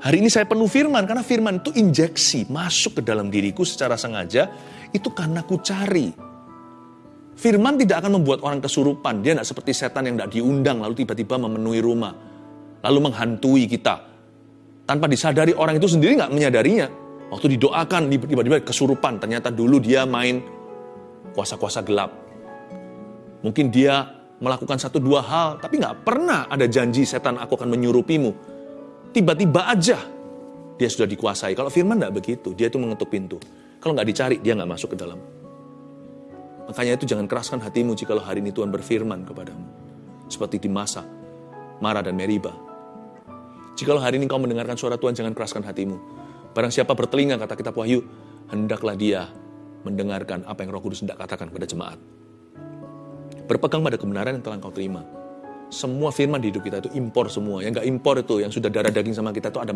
Hari ini saya penuh firman, karena firman itu injeksi, masuk ke dalam diriku secara sengaja, itu karena ku cari. Firman tidak akan membuat orang kesurupan, dia tidak seperti setan yang tidak diundang, lalu tiba-tiba memenuhi rumah, lalu menghantui kita. Tanpa disadari orang itu sendiri nggak menyadarinya. Waktu didoakan, tiba-tiba kesurupan, ternyata dulu dia main kuasa-kuasa gelap. Mungkin dia melakukan satu dua hal, tapi nggak pernah ada janji setan aku akan menyurupimu tiba-tiba aja dia sudah dikuasai. Kalau firman tidak begitu, dia itu mengetuk pintu. Kalau nggak dicari, dia nggak masuk ke dalam. Makanya itu jangan keraskan hatimu jika hari ini Tuhan berfirman kepadamu. Seperti di masa Mara dan Meriba. Jikalau hari ini kau mendengarkan suara Tuhan, jangan keraskan hatimu. Barang siapa bertelinga, kata kitab Wahyu, hendaklah dia mendengarkan apa yang roh kudus hendak katakan kepada jemaat. Berpegang pada kebenaran yang telah kau terima semua firman di hidup kita itu impor semua. Yang nggak impor itu, yang sudah darah daging sama kita itu ada